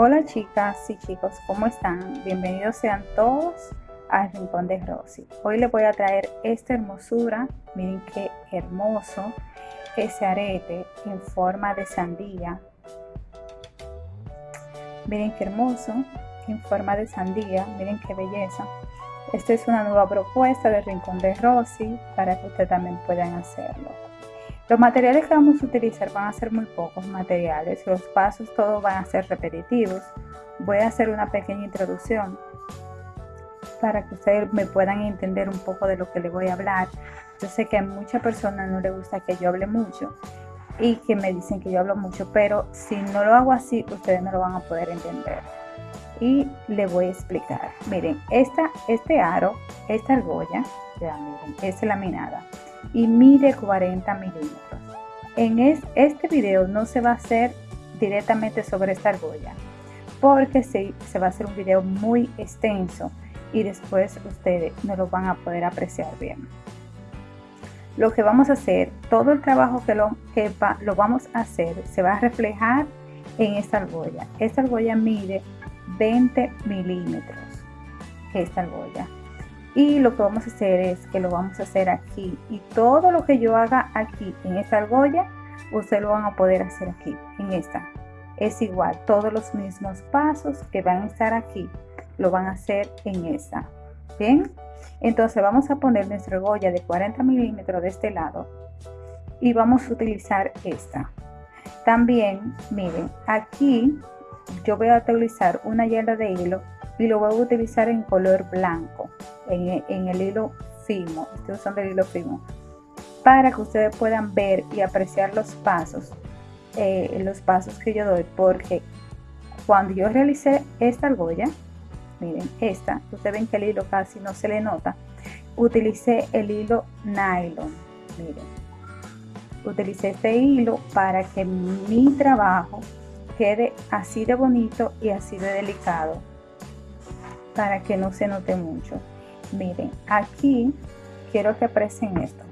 Hola chicas y chicos, ¿cómo están? Bienvenidos sean todos al Rincón de Rosy. Hoy les voy a traer esta hermosura, miren qué hermoso, ese arete en forma de sandía. Miren qué hermoso, en forma de sandía, miren qué belleza. Esta es una nueva propuesta del Rincón de Rosy para que ustedes también puedan hacerlo. Los materiales que vamos a utilizar van a ser muy pocos materiales, los pasos todos van a ser repetitivos. Voy a hacer una pequeña introducción para que ustedes me puedan entender un poco de lo que les voy a hablar. Yo sé que a muchas personas no les gusta que yo hable mucho y que me dicen que yo hablo mucho, pero si no lo hago así, ustedes no lo van a poder entender. Y le voy a explicar. Miren, esta, este aro, esta argolla, ya miren, es laminada y mide 40 milímetros. En este video no se va a hacer directamente sobre esta argolla porque se, se va a hacer un video muy extenso y después ustedes no lo van a poder apreciar bien. Lo que vamos a hacer, todo el trabajo que lo, que lo vamos a hacer se va a reflejar en esta argolla. Esta argolla mide 20 milímetros. Esta argolla y lo que vamos a hacer es que lo vamos a hacer aquí. Y todo lo que yo haga aquí en esta argolla ustedes lo van a poder hacer aquí en esta. Es igual todos los mismos pasos que van a estar aquí lo van a hacer en esta. Bien entonces vamos a poner nuestra argolla de 40 milímetros de este lado y vamos a utilizar esta. También miren aquí yo voy a utilizar una yarda de hilo y lo voy a utilizar en color blanco en, el hilo fino estoy usando el hilo fino para que ustedes puedan ver y apreciar los pasos eh, los pasos que yo doy porque cuando yo realicé esta argolla miren esta ustedes ven que el hilo casi no se le nota utilicé el hilo nylon miren utilicé este hilo para que mi trabajo quede así de bonito y así de delicado para que no se note mucho. Miren, aquí quiero que aprecien esto.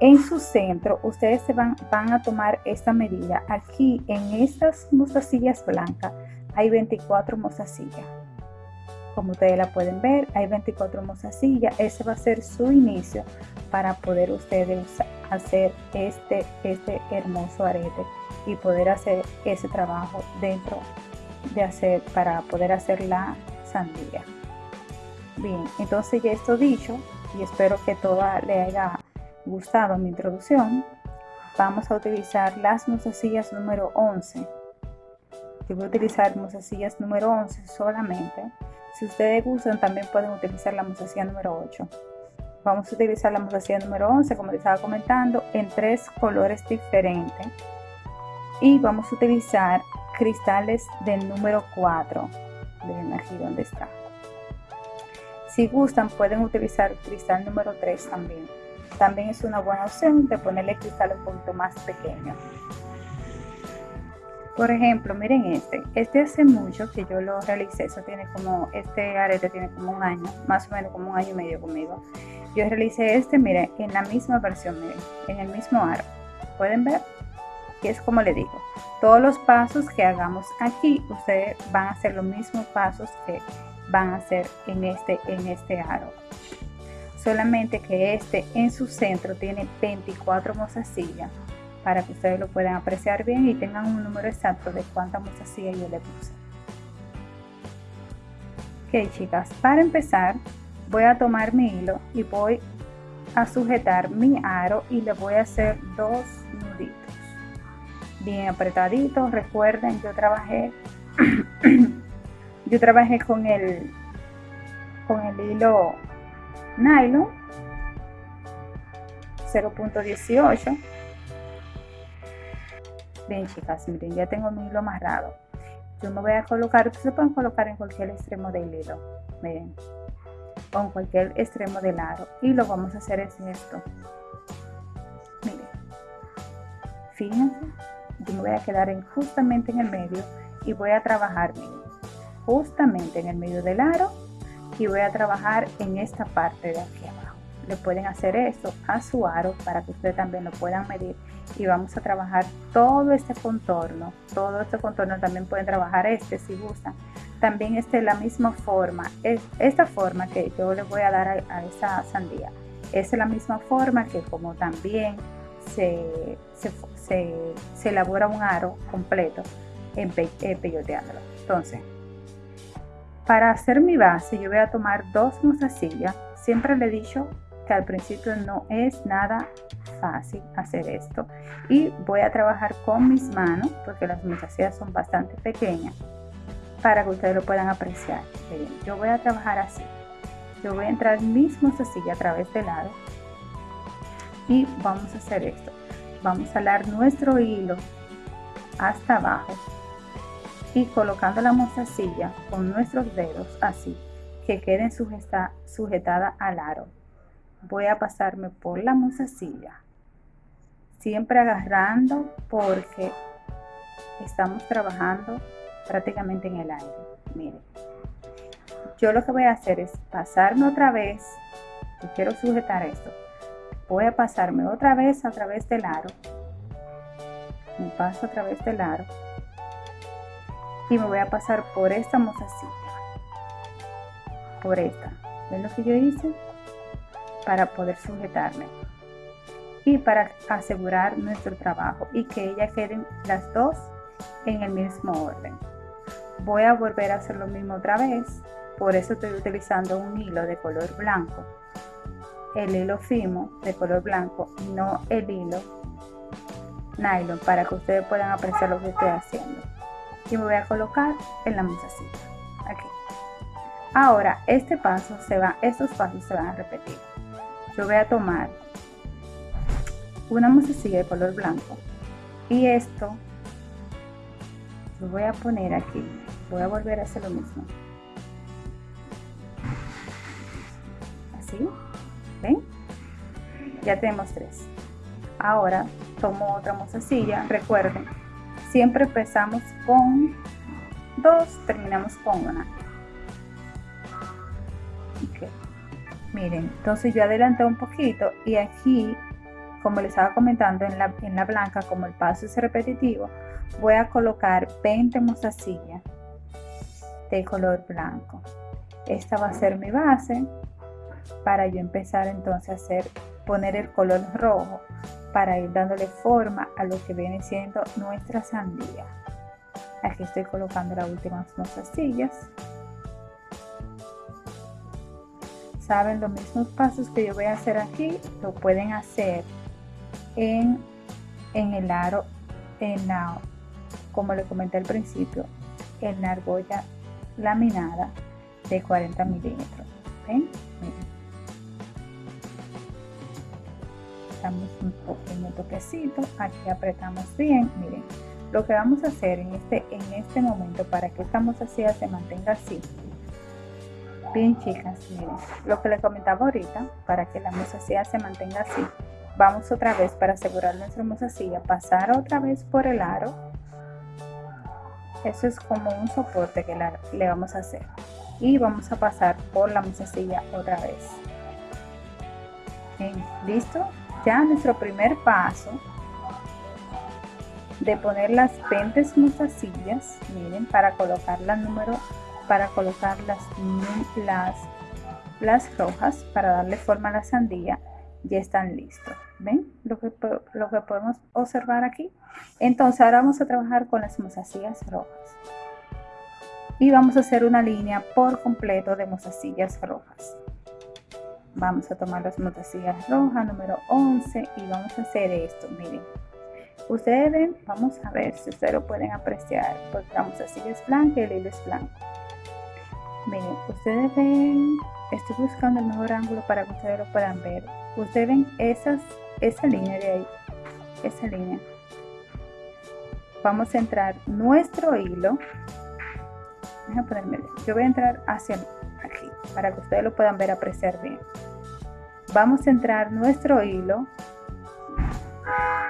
En su centro, ustedes se van, van a tomar esta medida. Aquí en estas mostacillas blancas hay 24 mostacillas. Como ustedes la pueden ver, hay 24 mostacillas. Ese va a ser su inicio para poder ustedes hacer este, este hermoso arete y poder hacer ese trabajo dentro de hacer para poder hacer la sandía. Bien, entonces ya esto dicho, y espero que toda le haya gustado mi introducción, vamos a utilizar las mozasillas número 11. Yo voy a utilizar mozasillas número 11 solamente. Si ustedes gustan, también pueden utilizar la mozasilla número 8. Vamos a utilizar la mozasilla número 11, como les estaba comentando, en tres colores diferentes. Y vamos a utilizar cristales del número 4 Miren aquí donde está. Si gustan pueden utilizar cristal número 3 también. También es una buena opción de ponerle cristal un poquito más pequeño. Por ejemplo, miren este. Este hace mucho que yo lo realicé. Eso tiene como, este arete tiene como un año, más o menos como un año y medio conmigo. Yo realicé este, miren, en la misma versión, miren, en el mismo aro. ¿Pueden ver? Es como le digo, todos los pasos que hagamos aquí, ustedes van a hacer los mismos pasos que van a hacer en este, en este aro. Solamente que este en su centro tiene 24 mozasillas para que ustedes lo puedan apreciar bien y tengan un número exacto de cuántas mozasillas yo le puse. Ok chicas, para empezar voy a tomar mi hilo y voy a sujetar mi aro y le voy a hacer dos nuditos bien apretadito. Recuerden, yo trabajé, yo trabajé con el, con el hilo nylon 0.18. Bien chicas, miren, ya tengo mi hilo amarrado. Yo me voy a colocar, ustedes pueden colocar en cualquier extremo del hilo, miren, con cualquier extremo del aro. Y lo vamos a hacer es esto. Miren, fíjense me voy a quedar en, justamente en el medio y voy a trabajar justamente en el medio del aro y voy a trabajar en esta parte de aquí abajo. Le pueden hacer esto a su aro para que ustedes también lo puedan medir y vamos a trabajar todo este contorno. Todo este contorno también pueden trabajar este si gustan. También este la misma forma es esta forma que yo le voy a dar a, esa sandía es la misma forma que como también se, se, elabora un aro completo en, peyoteándolo. Entonces para hacer mi base yo voy a tomar dos mozasillas. Siempre le he dicho que al principio no es nada fácil hacer esto. Y voy a trabajar con mis manos porque las mostacillas son bastante pequeñas para que ustedes lo puedan apreciar. Yo voy a trabajar así. Yo voy a entrar mis mostacillas a través del lado y vamos a hacer esto. Vamos a alar nuestro hilo hasta abajo y colocando la mostacilla con nuestros dedos así que queden sujetadas al aro. Voy a pasarme por la mozasilla siempre agarrando porque estamos trabajando prácticamente en el aire. Miren yo lo que voy a hacer es pasarme otra vez y quiero sujetar esto voy a pasarme otra vez a través del aro. Me paso a través del aro. Y me voy a pasar por esta mozasilla por esta. Ven lo que yo hice para poder sujetarme. Y para asegurar nuestro trabajo y que ellas queden las dos en el mismo orden. Voy a volver a hacer lo mismo otra vez, por eso estoy utilizando un hilo de color blanco, el hilo fimo de color blanco, no el hilo nylon, para que ustedes puedan apreciar lo que estoy haciendo. Y me voy a colocar en la mesacita, aquí. Ahora, este paso se va, estos pasos se van a repetir yo voy a tomar una musecilla de color blanco y esto lo voy a poner aquí voy a volver a hacer lo mismo así ya tenemos tres. Ahora tomo otra musecilla recuerden siempre empezamos con dos terminamos con una. Miren entonces yo adelanté un poquito y aquí como les estaba comentando en la, en la blanca como el paso es repetitivo voy a colocar 20 mozasillas de color blanco. Esta va a ser mi base para yo empezar entonces a hacer poner el color rojo para ir dándole forma a lo que viene siendo nuestra sandía. Aquí estoy colocando las últimas mozasillas. Saben los mismos pasos que yo voy a hacer aquí lo pueden hacer en, en el aro en la como le comenté al principio en la argolla laminada de 40 milímetros. Damos un pequeño toquecito aquí apretamos bien miren lo que vamos a hacer en este en este momento para que esta mozasilla se mantenga así Bien chicas, miren, lo que les comentaba ahorita, para que la mozasilla se mantenga así, vamos otra vez para asegurar nuestra mozasilla, pasar otra vez por el aro. Eso es como un soporte que le vamos a hacer. Y vamos a pasar por la mozasilla otra vez. ¿Listo? Ya nuestro primer paso de poner las 20 mozasillas, miren, para colocar la número para colocar las, las, las rojas para darle forma a la sandía ya están listos ven lo que, lo que podemos observar aquí. Entonces ahora vamos a trabajar con las mozasillas rojas. Y vamos a hacer una línea por completo de mozasillas rojas vamos a tomar las mozasillas rojas número 11 y vamos a hacer esto miren ustedes ven vamos a ver si ustedes lo pueden apreciar porque la mozasilla es blanca y el hilo es blanco Miren, ustedes ven, estoy buscando el mejor ángulo para que ustedes lo puedan ver. Ustedes ven esas, esa línea de ahí, esa línea. Vamos a entrar nuestro hilo. Yo voy a entrar hacia para que ustedes lo puedan ver, apreciar bien. Vamos a entrar nuestro hilo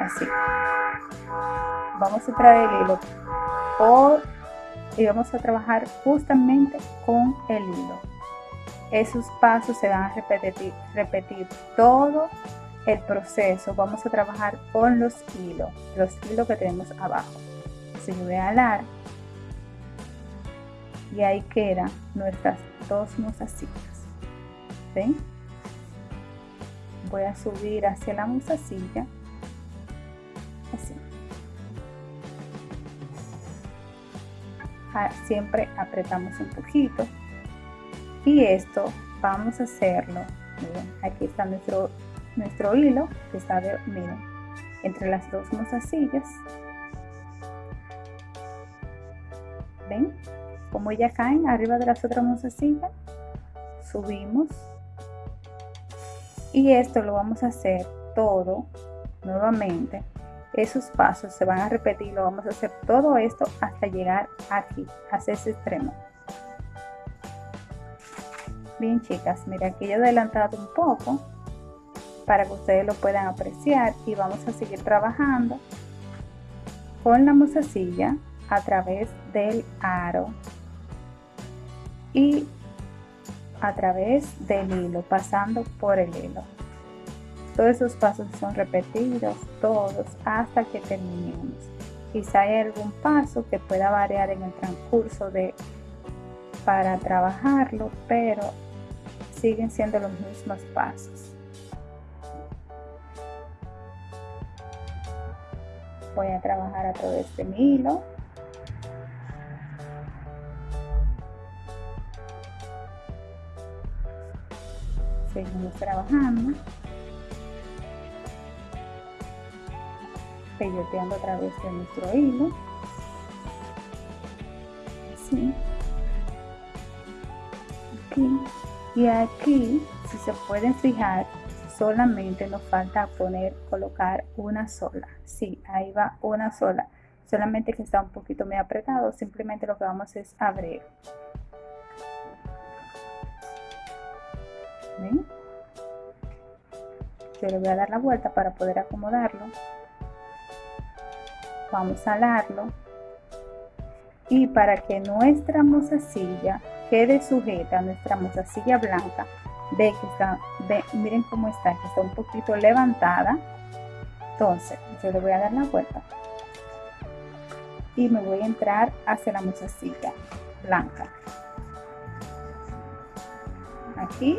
así. Vamos a entrar el hilo y vamos a trabajar justamente con el hilo esos pasos se van a repetir, repetir todo el proceso. Vamos a trabajar con los hilos, los hilos que tenemos abajo. Yo voy a alar y ahí quedan nuestras dos mozasillas. ¿Ven? Voy a subir hacia la mozasilla. Así. Ah, siempre apretamos un poquito y esto vamos a hacerlo miren aquí está nuestro nuestro hilo que está de, miren entre las dos mozasillas ven como ya caen arriba de las otras mozasillas subimos. Y esto lo vamos a hacer todo nuevamente. Esos pasos se van a repetir lo vamos a hacer todo esto hasta llegar aquí hacia ese extremo. Bien chicas, mira aquí yo he adelantado un poco para que ustedes lo puedan apreciar y vamos a seguir trabajando con la mozasilla a través del aro y a través del hilo, pasando por el hilo. Todos esos pasos son repetidos, todos, hasta que terminemos. Quizá hay algún paso que pueda variar en el transcurso de para trabajarlo, pero siguen siendo los mismos pasos. Voy a trabajar a través de mi hilo. Seguimos trabajando. Peyoteando a través de nuestro hilo. Así. Aquí y aquí si se pueden fijar solamente nos falta poner colocar una sola sí ahí va una sola solamente que está un poquito muy apretado simplemente lo que vamos es abrir ¿Ven? yo le voy a dar la vuelta para poder acomodarlo. Vamos a alarlo. Y para que nuestra mozasilla quede sujeta nuestra mozasilla blanca ve que está miren cómo está que está un poquito levantada. Entonces yo le voy a dar la vuelta. Y me voy a entrar hacia la mozasilla blanca. Aquí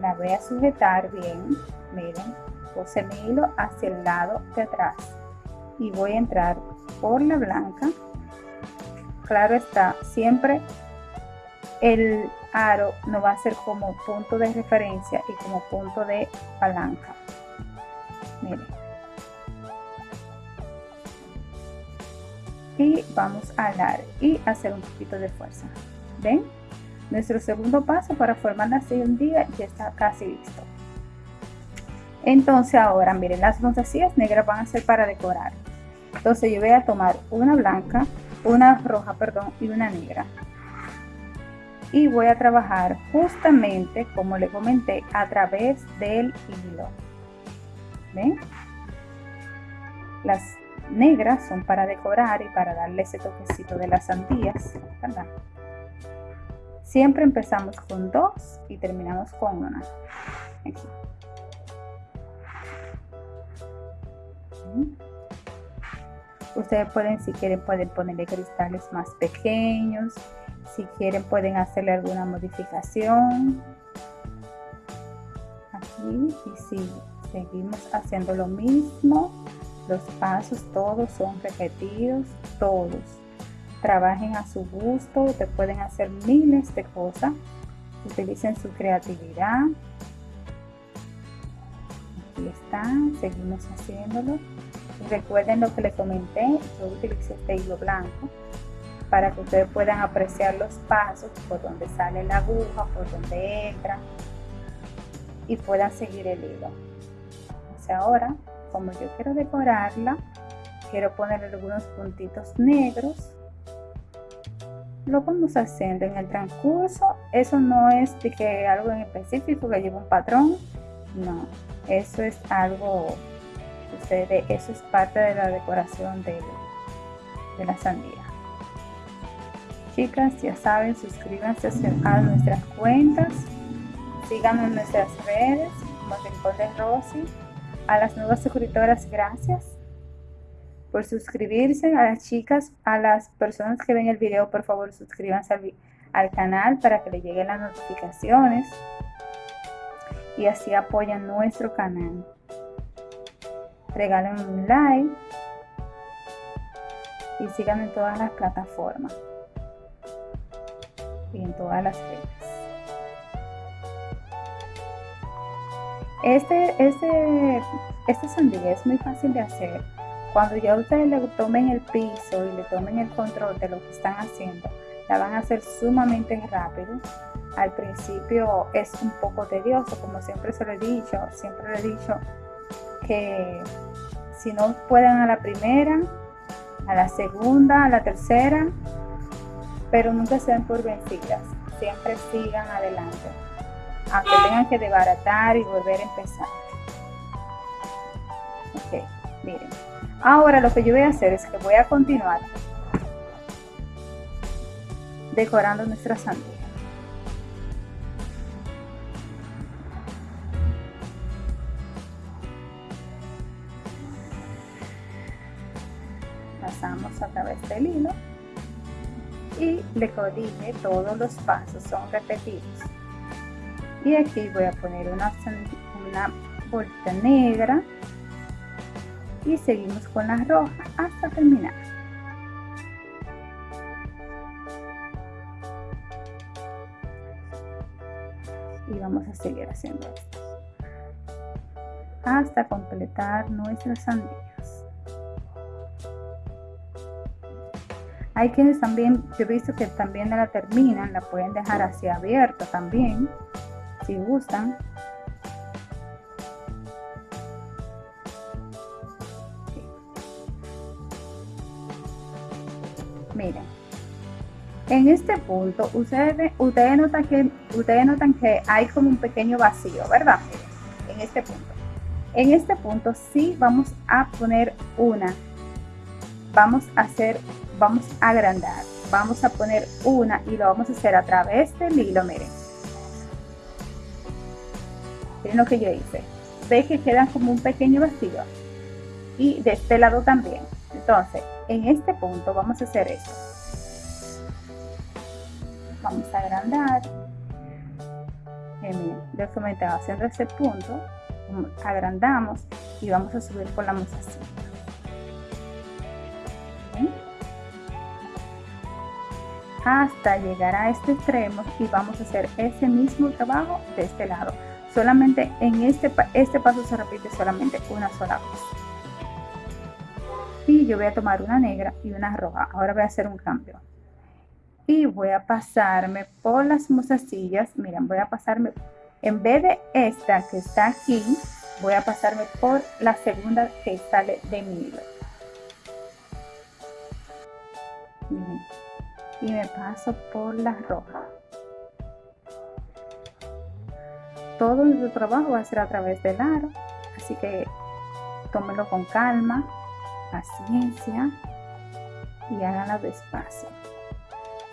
la voy a sujetar bien miren puse mi hilo hacia el lado de atrás y voy a entrar por la blanca claro está, siempre el aro no va a ser como punto de referencia y como punto de palanca. Miren. Y vamos a alar y hacer un poquito de fuerza. ¿Ven? Nuestro segundo paso para formar la día ya está casi listo. Entonces ahora, miren, las fantasías negras van a ser para decorar. Entonces yo voy a tomar una blanca, una roja, perdón, y una negra. Y voy a trabajar justamente, como le comenté, a través del hilo. ¿Ven? Las negras son para decorar y para darle ese toquecito de las sandías, ¿verdad? Siempre empezamos con dos y terminamos con una. Ustedes pueden, si quieren, pueden ponerle cristales más pequeños. Si quieren, pueden hacerle alguna modificación. Aquí y si seguimos haciendo lo mismo, los pasos todos son repetidos, todos. Trabajen a su gusto, ustedes pueden hacer miles de cosas. Utilicen su creatividad. Aquí está, seguimos haciéndolo. Recuerden lo que les comenté, yo utilicé este hilo blanco para que ustedes puedan apreciar los pasos por donde sale la aguja, por donde entra y puedan seguir el hilo. Entonces ahora, como yo quiero decorarla, quiero poner algunos puntitos negros. Lo vamos haciendo en el transcurso. Eso no es de que algo en específico que lleve un patrón. No, eso es algo eso es parte de la decoración de, de la sandía. Chicas, ya saben, suscríbanse a nuestras cuentas, síganos en nuestras redes, como Rincón de Rosy. A las nuevas suscriptoras, gracias por suscribirse. A las chicas, a las personas que ven el video, por favor, suscríbanse al, al canal para que le lleguen las notificaciones y así apoyan nuestro canal. Regalen un like y sigan en todas las plataformas y en todas las redes. Este, este, este sandía es muy fácil de hacer. Cuando ya ustedes le tomen el piso y le tomen el control de lo que están haciendo, la van a hacer sumamente rápido. Al principio es un poco tedioso, como siempre se lo he dicho, siempre le he dicho que si no pueden a la primera, a la segunda, a la tercera, pero nunca se den por vencidas, siempre sigan adelante, aunque tengan que desbaratar y volver a empezar. Ok, miren. Ahora lo que yo voy a hacer es que voy a continuar decorando nuestra sandía. Pasamos a través del hilo y le dije todos los pasos son repetidos y aquí voy a poner una, una bolita negra y seguimos con la roja hasta terminar. Y vamos a seguir haciendo esto. Hasta completar nuestras sandías. Hay quienes también yo he visto que también la terminan la pueden dejar así abierta también si gustan miren en este punto ustedes, notan que, ustedes notan que hay como un pequeño vacío, ¿verdad? en este punto. En este punto sí vamos a poner una, vamos a hacer, vamos a agrandar, vamos a poner una y lo vamos a hacer a través del hilo, miren. Miren lo que yo hice. Ve que queda como un pequeño vacío. Y de este lado también. Entonces, en este punto vamos a hacer esto. Vamos a agrandar. Eh, que me estaba haciendo ese punto. Agrandamos y vamos a subir por la mozasilla hasta llegar a este extremo y vamos a hacer ese mismo trabajo de este lado. Solamente en este, este paso se repite solamente una sola vez y yo voy a tomar una negra y una roja ahora voy a hacer un cambio y voy a pasarme por las mozasillas. Miren, voy a pasarme, en vez de esta que está aquí, voy a pasarme por la segunda que sale de mi hilo. Y me paso por la roja. Todo nuestro trabajo va a ser a través del aro, así que tómelo con calma, paciencia y háganlo despacio.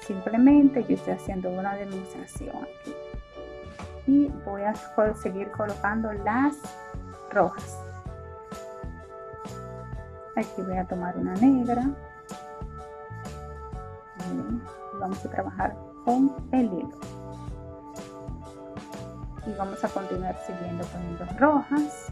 Simplemente yo estoy haciendo una demostración aquí. Y voy a seguir colocando las rojas. Aquí voy a tomar una negra. Vamos a trabajar con el hilo. Y vamos a continuar siguiendo poniendo rojas.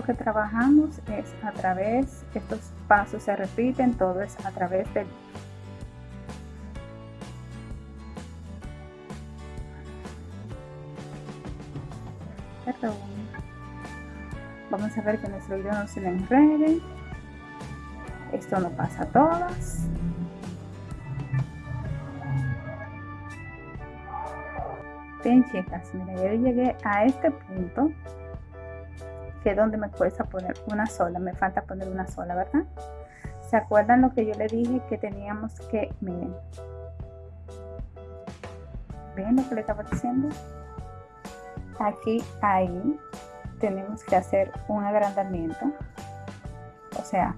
Lo que trabajamos es a través, estos pasos se repiten, todo es a través del Perdón. Vamos a ver que nuestro hilo no se le enrede. Esto no pasa a todas. Bien chicas, mira, yo llegué a este punto que donde me cuesta poner una sola, me falta poner una sola, ¿verdad? ¿Se acuerdan lo que yo le dije que teníamos que, miren, ¿Ven lo que le estaba diciendo? Aquí, ahí, tenemos que hacer un agrandamiento. O sea,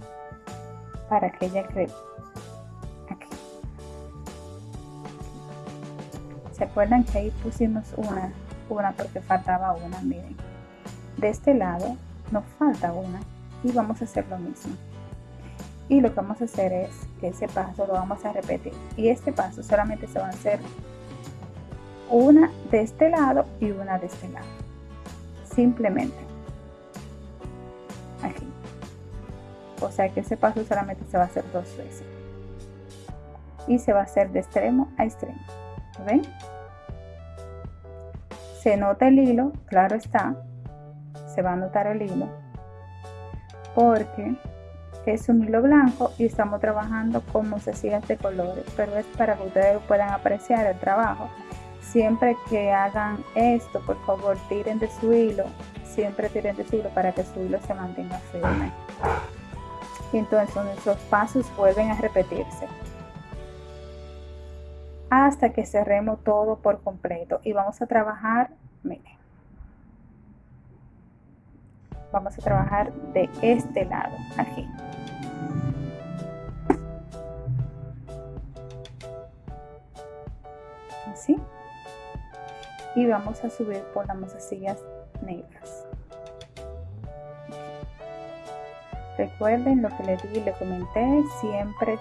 para que ella cree. Aquí. ¿Se acuerdan que ahí pusimos una? Una porque faltaba una, miren. De este lado nos falta una y vamos a hacer lo mismo. Y lo que vamos a hacer es que ese paso lo vamos a repetir. Y este paso solamente se va a hacer una de este lado y una de este lado. Simplemente. Aquí. O sea que ese paso solamente se va a hacer dos veces. Y se va a hacer de extremo a extremo. ¿ven? se nota el hilo claro está se va a notar el hilo porque es un hilo blanco y estamos trabajando con mosaicidad de colores, pero es para que ustedes puedan apreciar el trabajo. Siempre que hagan esto, por favor, tiren de su hilo, siempre tiren de su hilo para que su hilo se mantenga firme. Y entonces nuestros pasos vuelven a repetirse hasta que cerremos todo por completo y vamos a trabajar, miren, vamos a trabajar de este lado, aquí. Así. Y vamos a subir por las mozasillas negras. Recuerden lo que les di y les comenté, siempre,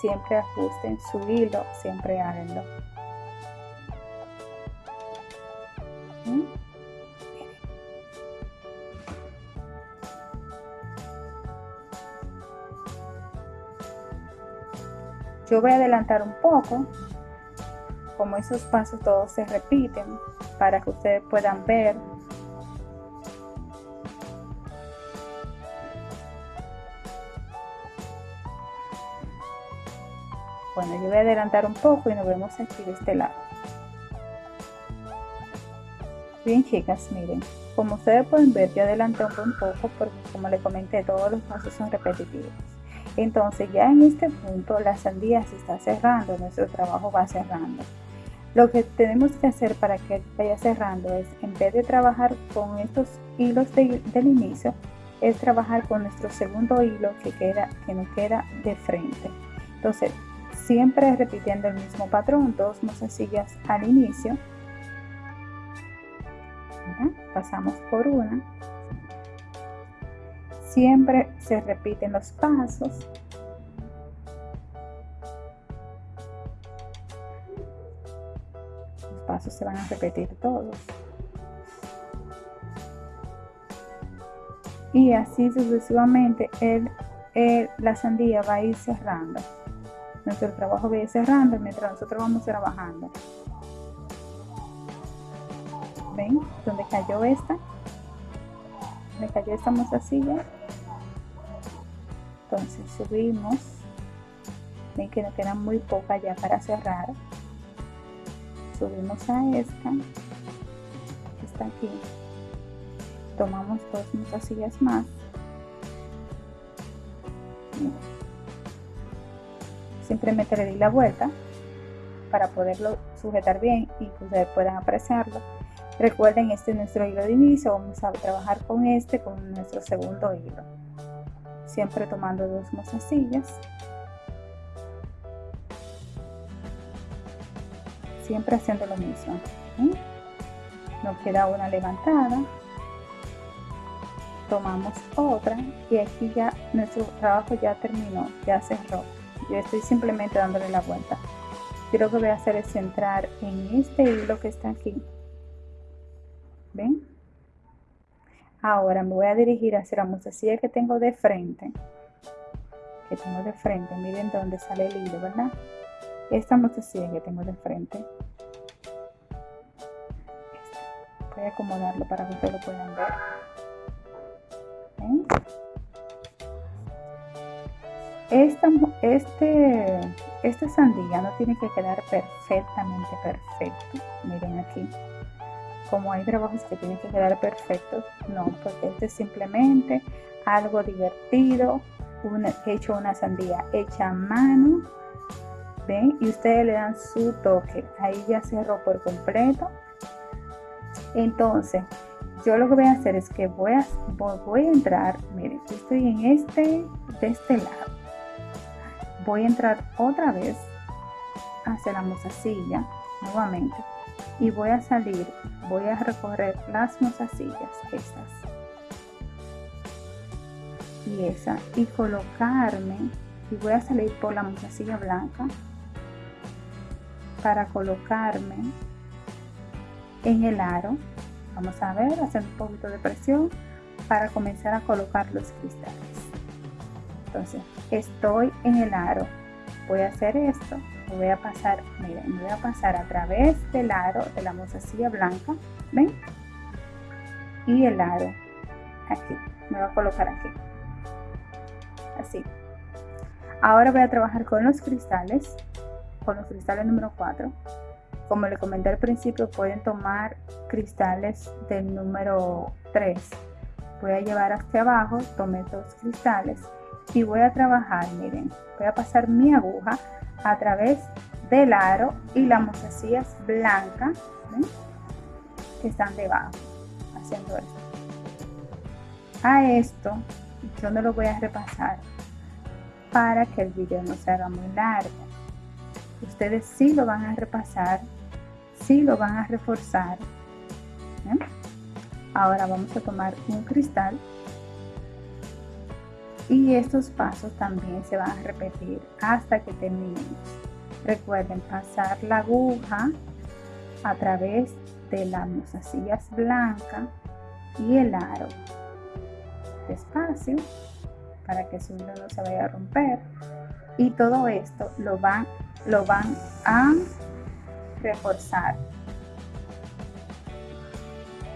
siempre ajusten su hilo, siempre háganlo. Yo voy a adelantar un poco, como esos pasos todos se repiten, para que ustedes puedan ver Bueno, yo voy a adelantar un poco y nos vemos aquí de este lado. Bien chicas, miren, como ustedes pueden ver, yo adelanté un poco porque como les comenté, todos los pasos son repetitivos. Entonces ya en este punto la sandía se está cerrando, nuestro trabajo va cerrando. Lo que tenemos que hacer para que vaya cerrando es, en vez de trabajar con estos hilos del inicio, es trabajar con nuestro segundo hilo que, queda, que nos queda de frente. Entonces, siempre repitiendo el mismo patrón, dos mozasillas al inicio. Pasamos por una, Siempre se repiten los pasos. Los pasos se van a repetir todos. Y así sucesivamente el, la sandía va a ir cerrando. Nuestro trabajo va a ir cerrando mientras nosotros vamos trabajando. ¿Ven? Donde cayó esta. Me cayó esta mozasilla entonces subimos ven que nos queda muy poca ya para cerrar. Subimos a esta que está aquí. Tomamos dos mozasillas más. Simplemente le di la vuelta para poderlo sujetar bien y que ustedes puedan apreciarlo. Recuerden este es nuestro hilo de inicio. Vamos a trabajar con este con nuestro segundo hilo siempre tomando dos mozasillas siempre haciendo lo mismo nos queda una levantada. Tomamos otra y aquí ya nuestro trabajo ya terminó ya cerró. Yo estoy simplemente dándole la vuelta. Yo lo que voy a hacer es centrar en este hilo que está aquí. Ven Ahora me voy a dirigir hacia la mostacilla que tengo de frente. Que tengo de frente. Miren dónde sale el hilo, ¿verdad? Esta mostacilla que tengo de frente. Voy a acomodarlo para que ustedes lo puedan ver. Esta, este, esta sandía no tiene que quedar perfectamente perfecto. Miren aquí como hay trabajos que tienen que quedar perfectos, no, porque este es simplemente algo divertido, he hecho una sandía hecha a mano, ¿ven? Y ustedes le dan su toque. Ahí ya cerró por completo. Entonces, yo lo que voy a hacer es que voy a, voy a entrar, miren, estoy en este, de este lado. Voy a entrar otra vez hacia la mozasilla, nuevamente. Y voy a salir, voy a recorrer las mozasillas, estas. Y esa. Y colocarme, y voy a salir por la mozasilla blanca para colocarme en el aro vamos a ver hacer un poquito de presión para comenzar a colocar los cristales entonces estoy en el aro voy a hacer esto voy a pasar miren voy a pasar a través del aro de la mozasilla blanca ven y el aro aquí me voy a colocar aquí así. Ahora voy a trabajar con los cristales con los cristales número 4 como le comenté al principio, pueden tomar cristales del número 3. Voy a llevar hacia abajo, tomé dos cristales y voy a trabajar, miren, voy a pasar mi aguja a través del aro y las mostacillas blancas que están debajo, haciendo esto. A esto yo no lo voy a repasar para que el video no se haga muy largo. Ustedes sí lo van a repasar sí lo van a reforzar. Ahora vamos a tomar un cristal y estos pasos también se van a repetir hasta que terminemos. Recuerden pasar la aguja a través de las mozasillas blancas y el aro. Despacio para que su hilo no se vaya a romper. Y todo esto lo van, lo van a reforzar.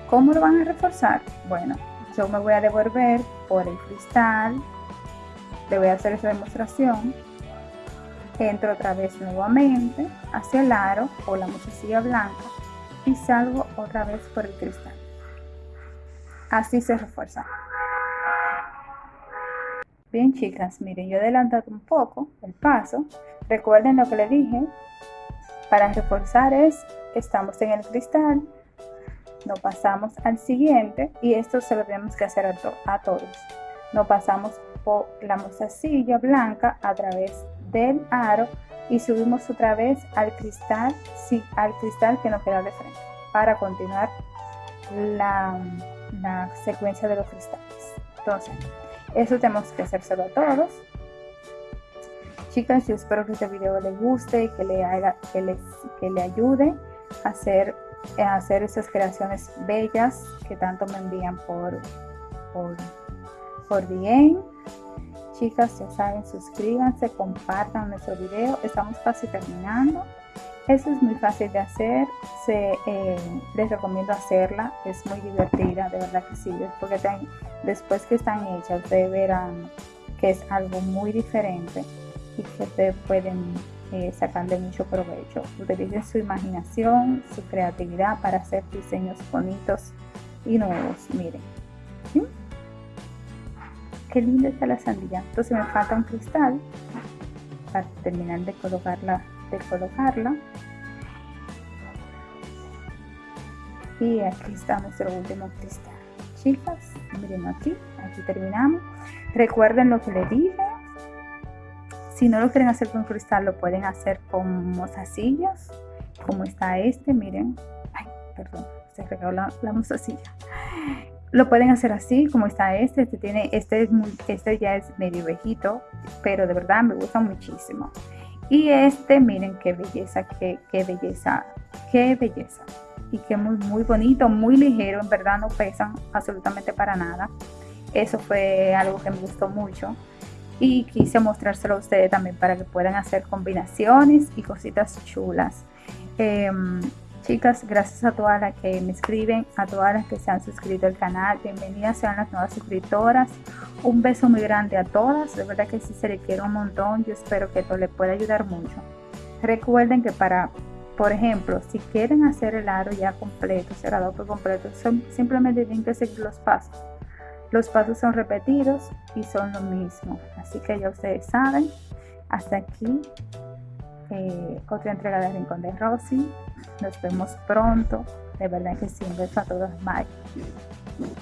¿Cómo lo van a reforzar? Bueno, yo me voy a devolver por el cristal, le voy a hacer esa demostración, entro otra vez nuevamente hacia el aro o la musicilla blanca y salgo otra vez por el cristal. Así se refuerza. Bien chicas, miren, yo he adelantado un poco el paso. Recuerden lo que le dije, para reforzar es, estamos en el cristal, no pasamos al siguiente y esto se lo tenemos que hacer a, todos. No pasamos la mostacilla blanca a través del aro y subimos otra vez al cristal, sí, al cristal que nos queda de frente para continuar la, la secuencia de los cristales. Entonces, eso tenemos que hacérselo a todos chicas, yo espero que este video les guste y que le, haga, que les, que le ayude a hacer, a hacer esas creaciones bellas que tanto me envían por, por, por bien. Chicas, ya saben, suscríbanse, compartan nuestro video. Estamos casi terminando. Eso es muy fácil de hacer. Se, eh, les recomiendo hacerla. Es muy divertida, de verdad que sí. Después que, después que están hechas, ustedes verán que es algo muy diferente y que ustedes pueden eh, sacarle mucho provecho. Utilicen su imaginación, su creatividad para hacer diseños bonitos y nuevos. Miren. Qué linda está la sandía. Entonces me falta un cristal para terminar de colocarla. De colocarla. Y aquí está nuestro último cristal. Chicas, miren aquí, aquí terminamos. Recuerden lo que les dije, si no lo quieren hacer con cristal, lo pueden hacer con mozacillas, como está este, miren. Ay, perdón, se regó la, la mozasilla. Lo pueden hacer así, como está este. Este, tiene, este, es este ya es medio viejito, pero de verdad me gusta muchísimo. Y este, miren qué belleza, qué, qué belleza, qué belleza. Y que muy, muy bonito, muy ligero, en verdad no pesan absolutamente para nada. Eso fue algo que me gustó mucho y quise mostrárselo a ustedes también para que puedan hacer combinaciones y cositas chulas. Em, chicas, gracias a todas las que me escriben, a todas las que se han suscrito al canal, bienvenidas sean las nuevas suscriptoras. Un beso muy grande a todas, de verdad que sí se le quiere un montón, yo espero que esto les pueda ayudar mucho. Recuerden que para, por ejemplo, si quieren hacer el aro ya completo, cerrado por completo, son, simplemente tienen que seguir los pasos los pasos son repetidos y son lo mismo. Así que ya ustedes saben. Hasta aquí eh, otra entrega de Rincón de Rosy. Nos vemos pronto. De verdad que sí, un beso a todos. Bye.